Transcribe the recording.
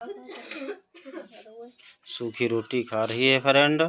सूखी रोटी खा रही है फ्रेंड।